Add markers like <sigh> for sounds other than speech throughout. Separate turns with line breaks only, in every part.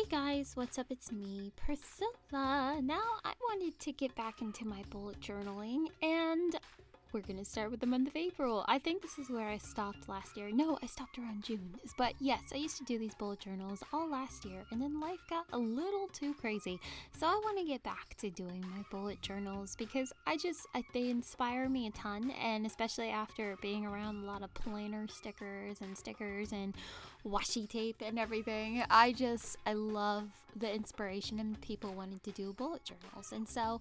Hey guys, what's up? It's me, Priscilla. Now I wanted to get back into my bullet journaling and we're gonna start with the month of April. I think this is where I stopped last year. No, I stopped around June. But yes, I used to do these bullet journals all last year, and then life got a little too crazy. So I want to get back to doing my bullet journals because I just I, they inspire me a ton, and especially after being around a lot of planner stickers and stickers and washi tape and everything. I just I love the inspiration and people wanting to do bullet journals, and so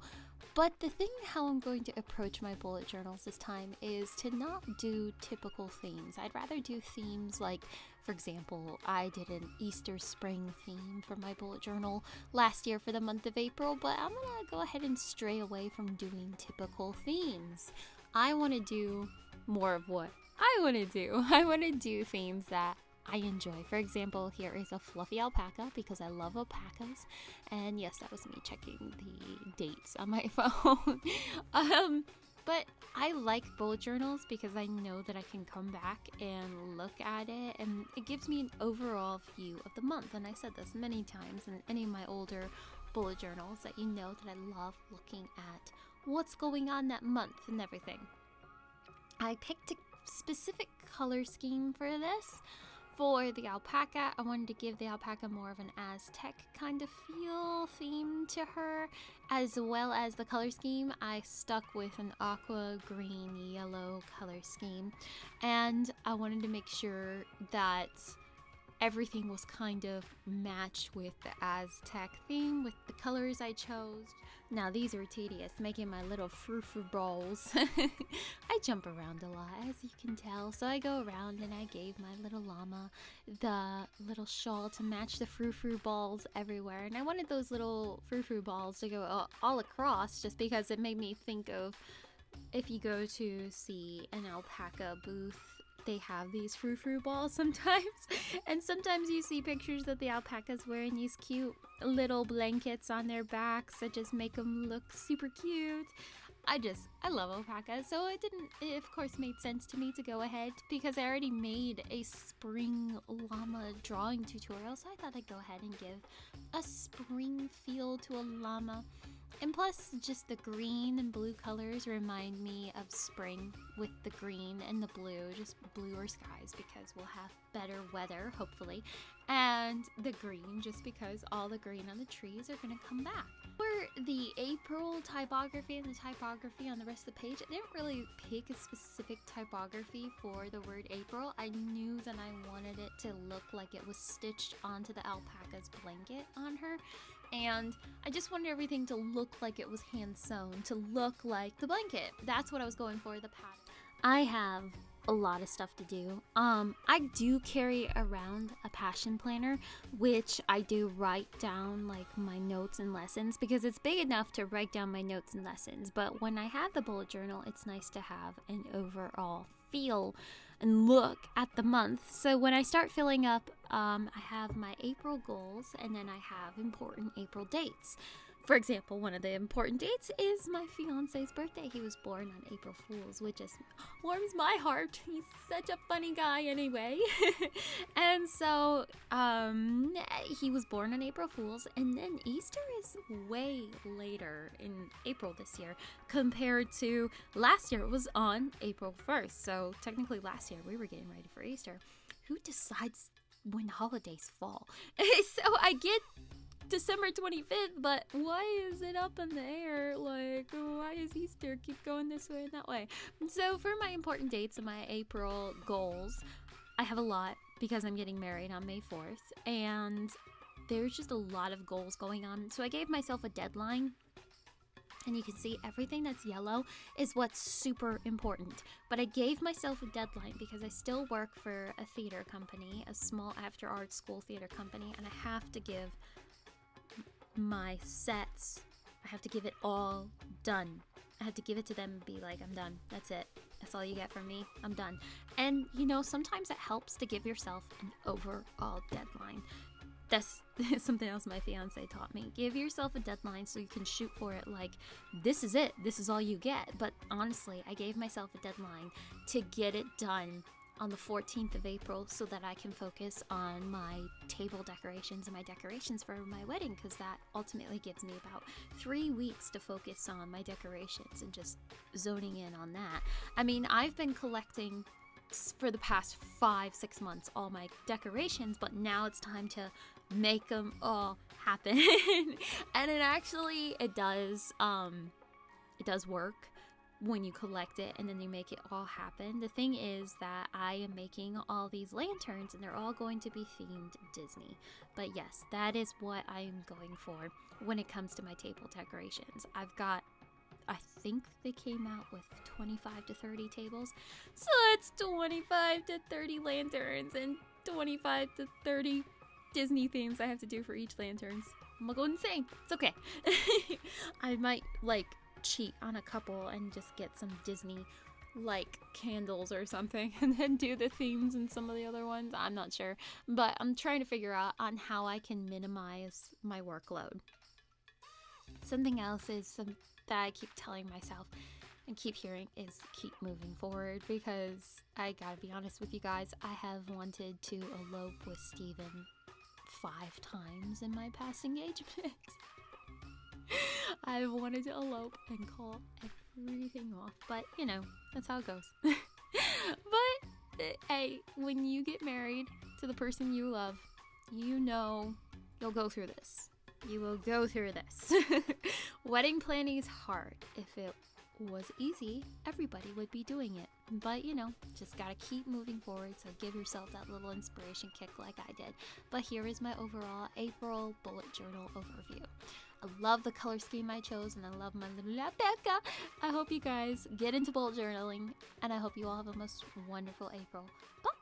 but the thing how I'm going to approach my bullet journals this time is to not do typical themes. I'd rather do themes like, for example, I did an Easter spring theme for my bullet journal last year for the month of April, but I'm gonna go ahead and stray away from doing typical themes. I want to do more of what I want to do. <laughs> I want to do themes that I enjoy. For example, here is a fluffy alpaca because I love alpacas. And yes, that was me checking the dates on my <laughs> phone. um, but I like bullet journals because I know that I can come back and look at it and it gives me an overall view of the month. And I said this many times in any of my older bullet journals that you know that I love looking at what's going on that month and everything. I picked a specific color scheme for this for the alpaca, I wanted to give the alpaca more of an Aztec kind of feel theme to her, as well as the color scheme. I stuck with an aqua green yellow color scheme, and I wanted to make sure that everything was kind of matched with the Aztec theme with the colors I chose. Now these are tedious, making my little frou-frou balls. <laughs> I jump around a lot, as you can tell. So I go around and I gave my little llama the little shawl to match the frou-frou balls everywhere. And I wanted those little frou-frou balls to go all across just because it made me think of if you go to see an alpaca booth they have these frou-frou balls <laughs> sometimes. and sometimes you see pictures of the alpacas wearing these cute little blankets on their backs that just make them look super cute. I just, I love alpacas. So it didn't, it of course made sense to me to go ahead because I already made a spring llama drawing tutorial. So I thought I'd go ahead and give a spring feel to a llama. And plus, just the green and blue colors remind me of spring with the green and the blue, just bluer skies because we'll have better weather, hopefully. And the green, just because all the green on the trees are going to come back. For the April typography and the typography on the rest of the page, I didn't really pick a specific typography for the word April. I knew that I wanted it to look like it was stitched onto the alpaca's blanket on her and I just wanted everything to look like it was hand sewn, to look like the blanket. That's what I was going for, the pattern. I have a lot of stuff to do. Um, I do carry around a passion planner, which I do write down like my notes and lessons because it's big enough to write down my notes and lessons. But when I have the bullet journal, it's nice to have an overall feel and look at the month. So when I start filling up, um, I have my April goals and then I have important April dates. For example, one of the important dates is my fiance's birthday. He was born on April Fool's, which just warms my heart. He's such a funny guy, anyway. <laughs> and so, um, he was born on April Fool's, and then Easter is way later in April this year compared to last year. It was on April 1st. So, technically, last year we were getting ready for Easter. Who decides when holidays fall? <laughs> so, I get December 25th, but why is it up in the air? Like, why is Easter keep going this way and that way? So, for my important dates and my April goals, I have a lot because I'm getting married on May 4th, and there's just a lot of goals going on. So, I gave myself a deadline and you can see everything that's yellow is what's super important. But I gave myself a deadline because I still work for a theater company, a small after art school theater company, and I have to give my sets. I have to give it all done. I have to give it to them and be like, I'm done. That's it. That's all you get from me. I'm done. And you know, sometimes it helps to give yourself an overall deadline. That's <laughs> something else my fiance taught me. Give yourself a deadline so you can shoot for it like, this is it. This is all you get. But honestly, I gave myself a deadline to get it done on the 14th of April so that I can focus on my table decorations and my decorations for my wedding because that ultimately gives me about three weeks to focus on my decorations and just zoning in on that. I mean, I've been collecting for the past five, six months all my decorations, but now it's time to make them all happen. <laughs> and it actually, it does, um, it does work when you collect it and then you make it all happen. The thing is that I am making all these lanterns and they're all going to be themed Disney. But yes, that is what I am going for when it comes to my table decorations. I've got I think they came out with 25 to 30 tables. So it's 25 to 30 lanterns and 25 to 30 Disney themes I have to do for each lanterns. I'm gonna go insane. It's okay. <laughs> I might like cheat on a couple and just get some Disney like candles or something <laughs> and then do the themes in some of the other ones. I'm not sure, but I'm trying to figure out on how I can minimize my workload. Something else is some that I keep telling myself and keep hearing is keep moving forward because I gotta be honest with you guys, I have wanted to elope with Steven five times in my past engagement. <laughs> I've wanted to elope and call everything off, but you know, that's how it goes. <laughs> but uh, hey, when you get married to the person you love, you know you'll go through this. You will go through this. <laughs> Wedding planning is hard. If it was easy, everybody would be doing it. But you know, just gotta keep moving forward, so give yourself that little inspiration kick like I did. But here is my overall April bullet journal overview. I love the color scheme I chose and I love my little alpaca. I hope you guys get into bullet journaling and I hope you all have a most wonderful April. Bye!